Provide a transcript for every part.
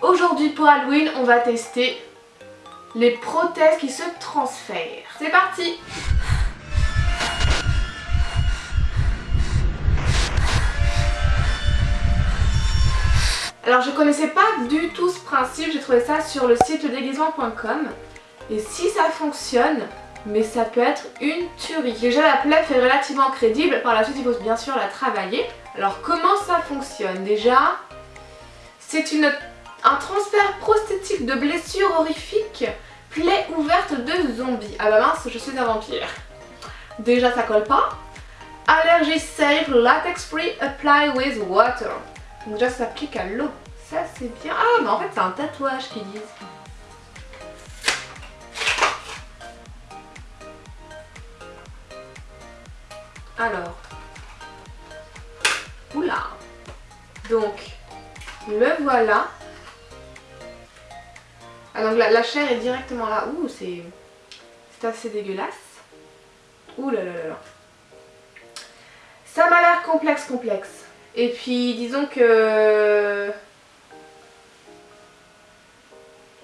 Aujourd'hui pour Halloween, on va tester les prothèses qui se transfèrent. C'est parti Alors je connaissais pas du tout ce principe, j'ai trouvé ça sur le site déguisement.com et si ça fonctionne, mais ça peut être une tuerie. Déjà la plaie fait relativement crédible, par la suite il faut bien sûr la travailler. Alors comment ça fonctionne? Déjà, c'est un transfert prosthétique de blessures horrifiques, plaie ouverte de zombies. Ah bah mince, je suis un vampire. Déjà ça colle pas. Allergy safe, latex free, apply with water. Donc déjà ça s'applique à l'eau. Ça c'est bien. Ah mais en fait c'est un tatouage qu'ils disent. Alors. Oula. Donc, le voilà. Ah donc la, chair est directement là. Ouh, c'est assez dégueulasse. Ouh là là là. Ça m'a l'air complexe complexe. Et puis disons que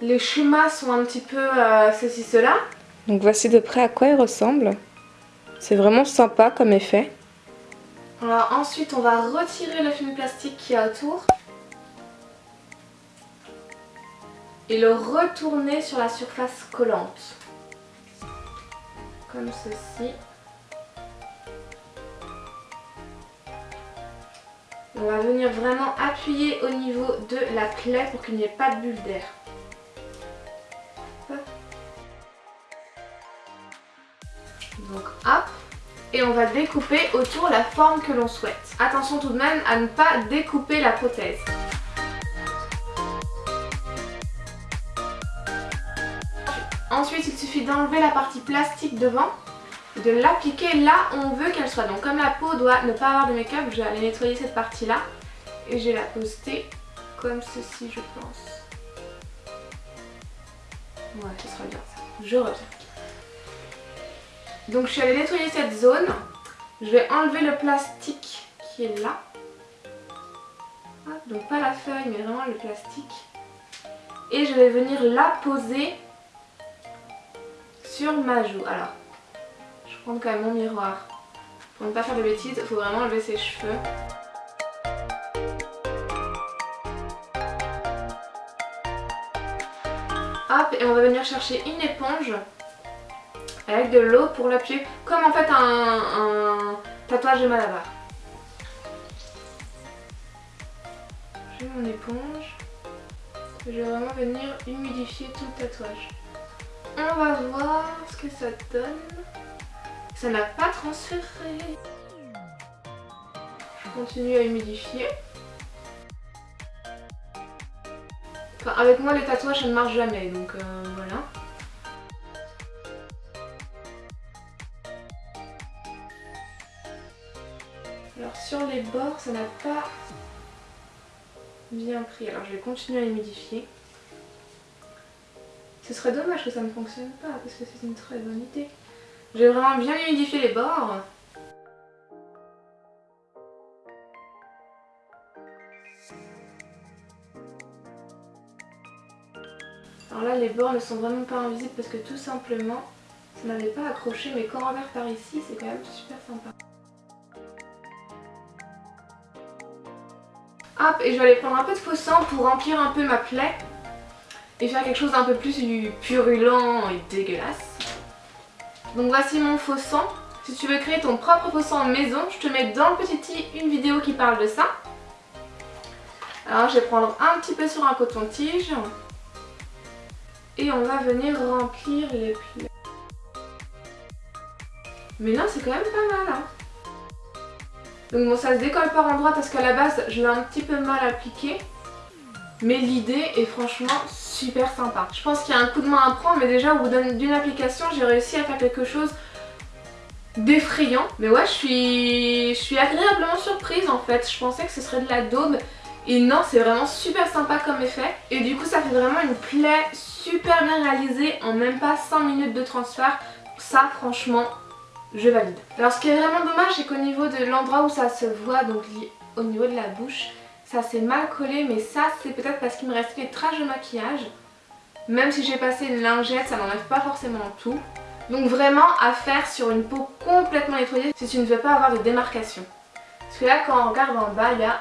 les schémas sont un petit peu euh, ceci cela. Donc voici de près à quoi il ressemble. C'est vraiment sympa comme effet. Alors ensuite on va retirer le film plastique qui est autour. Et le retourner sur la surface collante. Comme ceci. On va venir vraiment appuyer au niveau de la plaie pour qu'il n'y ait pas de bulle d'air. Donc hop et on va découper autour la forme que l'on souhaite. Attention tout de même à ne pas découper la prothèse. Ensuite il suffit d'enlever la partie plastique devant de l'appliquer là où on veut qu'elle soit. Donc comme la peau doit ne pas avoir de make-up, je vais aller nettoyer cette partie là et je vais la poster comme ceci je pense. Ouais, ce sera bien ça. Je reviens. Donc je suis allée nettoyer cette zone. Je vais enlever le plastique qui est là. donc pas la feuille mais vraiment le plastique. Et je vais venir la poser sur ma joue. Alors prendre quand même mon miroir. Pour ne pas faire de bêtises, il faut vraiment enlever ses cheveux. Hop, et on va venir chercher une éponge avec de l'eau pour l'appuyer, comme en fait un, tatouage de malabar. J'ai mon éponge. Je vais vraiment venir humidifier tout le tatouage. On va voir ce que ça donne. Ça n'a pas transféré. Je continue à humidifier. Enfin, avec moi les tatouages ça ne marche jamais donc euh, voilà. Alors sur les bords ça n'a pas bien pris. Alors je vais continuer à humidifier. Ce serait dommage que ça ne fonctionne pas parce que c'est une très bonne idée. J'ai vraiment bien humidifié les bords. Alors là les bords ne sont vraiment pas invisibles parce que tout simplement ça n'avait pas accroché mais quand on regarde par ici c'est quand même super sympa. Hop et je vais aller prendre un peu de faux sang pour remplir un peu ma plaie et faire quelque chose d'un peu plus purulent et dégueulasse. Donc voici mon faux sang. Si tu veux créer ton propre faux sang maison, je te mets dans le petit i une vidéo qui parle de ça. Alors je vais prendre un petit peu sur un coton-tige. Et on va venir remplir les plaies. Mais là c'est quand même pas mal hein. Donc bon ça se décolle par endroit parce qu'à la base je l'ai un petit peu mal appliqué. Mais l'idée est franchement super sympa. Je pense qu'il y a un coup de main à prendre, mais déjà au bout d'une application, j'ai réussi à faire quelque chose d'effrayant. Mais ouais, je suis, je suis agréablement surprise en fait. Je pensais que ce serait de la daube. Et non, c'est vraiment super sympa comme effet. Et du coup, ça fait vraiment une plaie super bien réalisée en même pas 5 minutes de transfert. Ça, franchement, je valide. Alors ce qui est vraiment dommage, c'est qu'au niveau de l'endroit où ça se voit, donc au niveau de la bouche, ça s'est mal collé mais ça c'est peut-être parce qu'il me restait des traces de maquillage. Même si j'ai passé une lingette, ça n'enlève pas forcément tout. Donc vraiment à faire sur une peau complètement nettoyée si tu ne veux pas avoir de démarcation. Parce que là quand on regarde en bas, il y a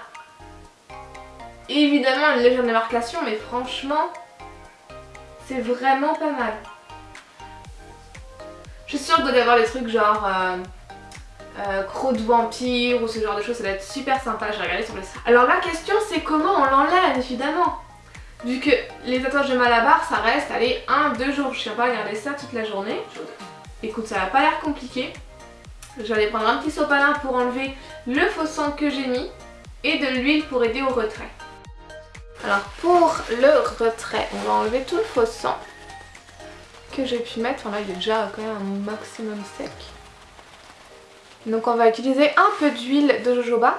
évidemment une légère démarcation mais franchement c'est vraiment pas mal. Je suis sûre que vous avoir des trucs genre euh, euh, de vampire ou ce genre de choses, ça va être super sympa, j'ai regardé sur le. Alors la question c'est comment on l'enlève évidemment Vu que les tatouages de Malabar ça reste, allez, 1-2 jours, je ne pas regarder ça toute la journée. Écoute, ça n'a pas l'air compliqué. J'allais prendre un petit sopalin pour enlever le faux sang que j'ai mis et de l'huile pour aider au retrait. Alors pour le retrait, on va enlever tout le faux sang que j'ai pu mettre. Enfin là il est déjà quand même un maximum sec. Donc on va utiliser un peu d'huile de jojoba.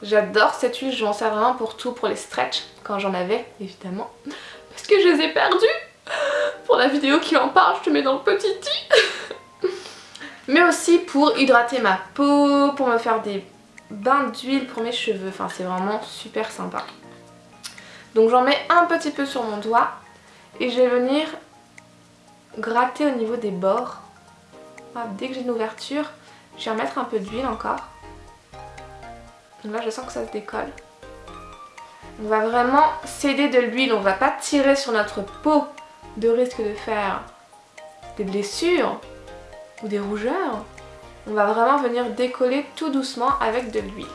J'adore cette huile, je m'en sers vraiment pour tout, pour les stretch, quand j'en avais évidemment. Parce que je les ai perdus Pour la vidéo qui en parle, je te mets dans le petit i Mais aussi pour hydrater ma peau, pour me faire des bains d'huile pour mes cheveux. Enfin c'est vraiment super sympa. Donc j'en mets un petit peu sur mon doigt et je vais venir gratter au niveau des bords. dès que j'ai une ouverture, je vais remettre un peu d'huile encore. Donc là je sens que ça se décolle. On va vraiment s'aider de l'huile, on va pas tirer sur notre peau de risque de faire des blessures ou des rougeurs. On va vraiment venir décoller tout doucement avec de l'huile.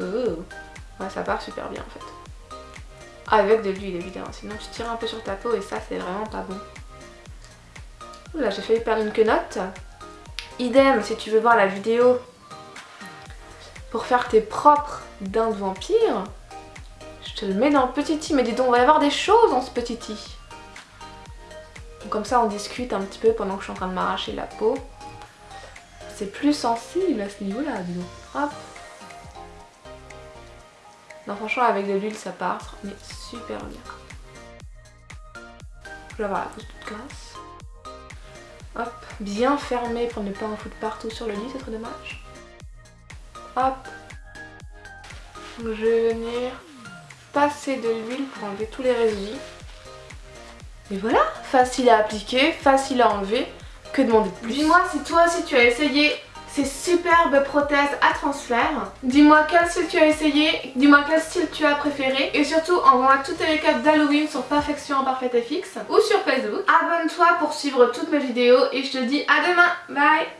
Oh. Ça part super bien en fait. Avec de l'huile évidemment, sinon tu tires un peu sur ta peau et ça c'est vraiment pas bon. Là j'ai failli perdre une quenotte. Idem si tu veux voir la vidéo pour faire tes propres dents de vampire, je te le mets dans le petit i. Mais dis donc, on va y avoir des choses dans ce petit i. comme ça, on discute un petit peu pendant que je suis en train de m'arracher la peau. C'est plus sensible à ce niveau-là, dis donc. Hop. Non, franchement, avec de l'huile, ça part, mais super bien. Je vais avoir la peau toute grasse. Hop, bien fermé pour ne pas en foutre partout sur le lit, c'est trop dommage. Hop. je vais venir passer de l'huile pour enlever tous les résidus. Et voilà, facile à appliquer, facile à enlever. Que demander de plus? Dis-moi si toi aussi tu as essayé ces superbes prothèses à transfert. Dis-moi quel style tu as essayé, dis-moi quel style tu as préféré et surtout envoie-moi toutes tes récaps d'Halloween sur Perfection Parfaite et Fixe ou sur Facebook. Abonne-toi pour suivre toutes mes vidéos et je te dis à demain, bye